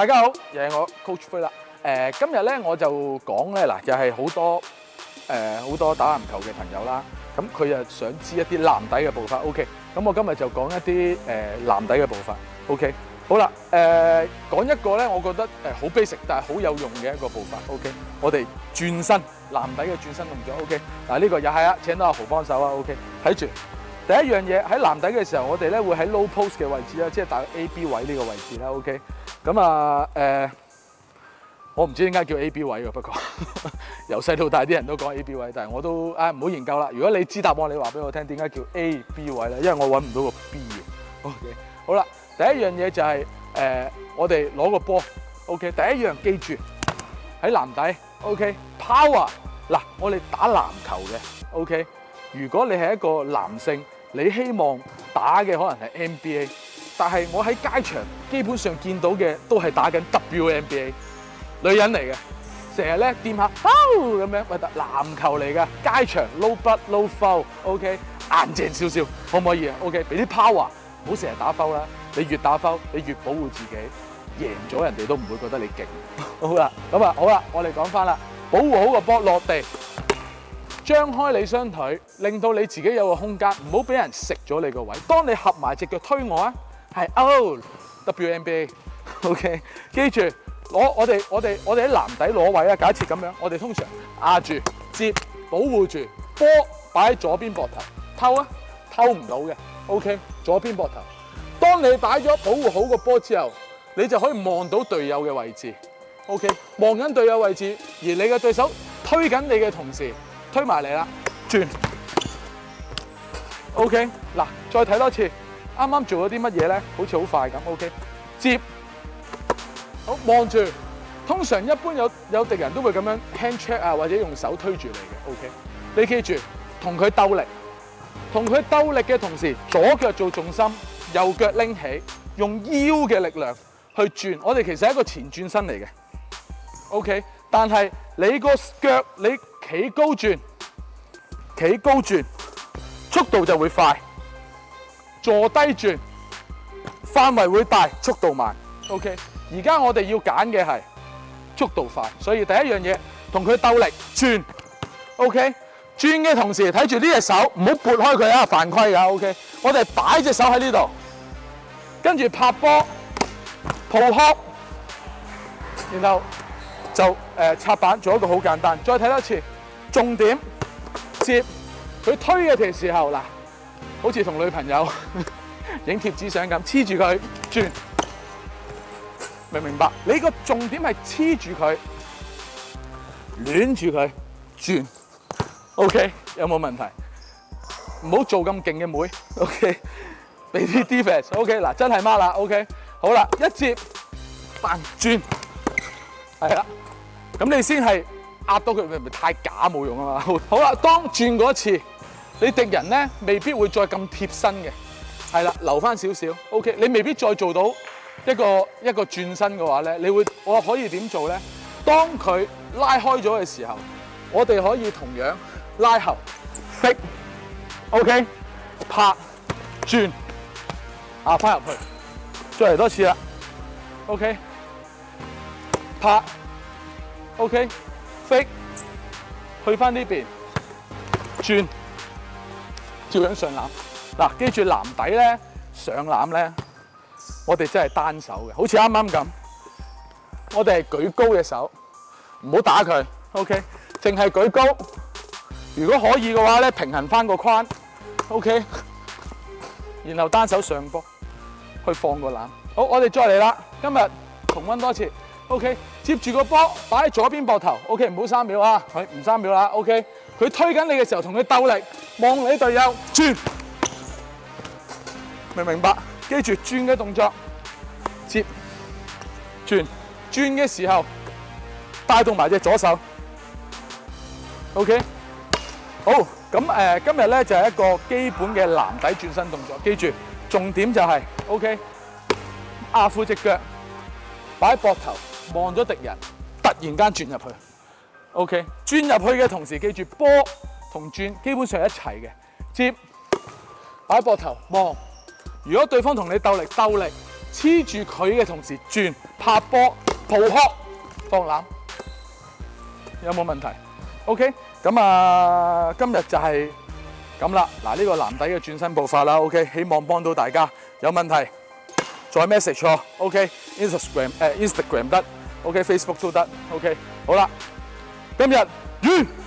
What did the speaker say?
大家好，又系我 Coach 飞啦。诶，今日咧我就讲咧嗱，就系好多诶好多打篮球嘅朋友啦。咁佢又想知一啲篮底嘅步伐，OK？咁我今日就讲一啲诶篮底嘅步伐，OK？好啦，诶讲一个咧，我觉得诶好 basic，但系好有用嘅一个步伐，OK？我哋转身篮底嘅转身动作，OK？嗱呢个又系啊，请到阿豪帮手啊，OK？睇住。第一样嘢喺篮底嘅时候，我哋咧会喺 low post 嘅位置啦，即系打 A B 位呢个位置啦。OK，咁啊，诶，我唔知点解叫 A B 位嘅，不过 由细到大啲人都讲 A B 位，但系我都啊唔好研究啦。如果你知答案，你话俾我听点解叫 A B 位咧？因为我揾唔到个 B 嘅。OK，好啦，第一样嘢就系诶，我哋攞个波。OK，第一样记住喺篮底。OK，power 嗱，我哋打篮球嘅。OK，如果你系一个男性。你希望打嘅可能系 NBA，但系我喺街场基本上见到嘅都系打紧 WNBA，女人嚟嘅，成日咧掂下，咁样喂，篮球嚟嘅，街场 low b u t low foul，OK，硬正少少，可唔可以啊？OK，俾啲 power，唔好成日打 foul 啦，你越打 foul，你越保护自己，赢咗人哋都唔会觉得你劲。好啦，咁啊，好啦，我哋讲翻啦，保护好个波落地。张开你双腿，令到你自己有个空间，唔好俾人食咗你个位。当你合埋只脚推我啊，系 O W N B A。O K，记住攞我哋我哋我哋喺篮底攞位啊。假设咁样，我哋通常压住接保护住波，摆喺左边膊头，偷啊偷唔到嘅。O K，左边膊头。当你摆咗保护好个波之后，你就可以望到队友嘅位置。O K，望紧队友位置，而你嘅对手推紧你嘅同时。推埋你啦，转，OK，嗱，再睇多次，啱啱做咗啲乜嘢咧？好似好快咁，OK，接，好望住，通常一般有有敌人都会咁样 hand check 啊，或者用手推住你嘅，OK，你记住同佢斗力，同佢斗力嘅同时，左脚做重心，右脚拎起，用腰嘅力量去转，我哋其实系一个前转身嚟嘅，OK。但系你个脚，你企高转，企高转，速度就会快；坐低转，范围会大，速度慢。OK，而家我哋要拣嘅系速度快，所以第一样嘢同佢斗力转。OK，转嘅同时睇住呢只手，唔好拨开佢啊，犯规噶。OK，我哋摆只手喺呢度，跟住拍波，抱胸，然后。就誒插板做一個好簡單，再睇多次。重點接佢推嘅時候嗱，好似同女朋友 影貼紙相咁，黐住佢轉，明唔明白？你個重點係黐住佢，攣住佢轉。OK，有冇問題？唔好做咁勁嘅妹。OK，俾啲 d e f e n e OK，嗱真係孖啦。OK，好啦，一接翻轉，係啦。咁你先係壓到佢，咪咪太假冇用啊嘛！好啦，當轉嗰次，你敵人咧未必會再咁貼身嘅，係啦，留翻少少。OK，你未必再做到一個一個轉身嘅話咧，你會我可以點做咧？當佢拉開咗嘅時候，我哋可以同樣拉後，識、OK、拍、轉、壓翻入去，再嚟多次啦。OK、拍。O.K. 飞，去翻呢邊轉，照樣上籃。嗱，記住籃底咧，上籃咧，我哋真係單手嘅，好似啱啱咁。我哋係舉高嘅手，唔好打佢。O.K.，淨係舉高。如果可以嘅話咧，平衡翻個框。O.K.，然後單手上波去放個籃。好，我哋再嚟啦，今日重温多次。O K，接住个波，摆左边膊头。O K，唔好三秒啊，佢唔三秒啦。O K，佢推紧你嘅时候，同佢斗力，望你队友转，明唔明白？记住转嘅动作，接转转嘅时候带动埋只左手。O K，好咁诶，今日咧就系一个基本嘅蓝底转身动作。记住重点就系 O K，阿住只脚，摆膊头。望咗敌人，突然间转入去。OK，转入去嘅同时记住，波同转基本上一齐嘅，接摆膊头望。如果对方同你斗力，斗力黐住佢嘅同时转拍波步壳放篮。有冇问题？OK，咁啊，今日就系咁啦。嗱，呢个男仔嘅转身步伐啦，OK，希望帮到大家。有问题再 message，OK，Instagram 诶，Instagram 得。OK，Facebook 都得，OK，好啦，今日完。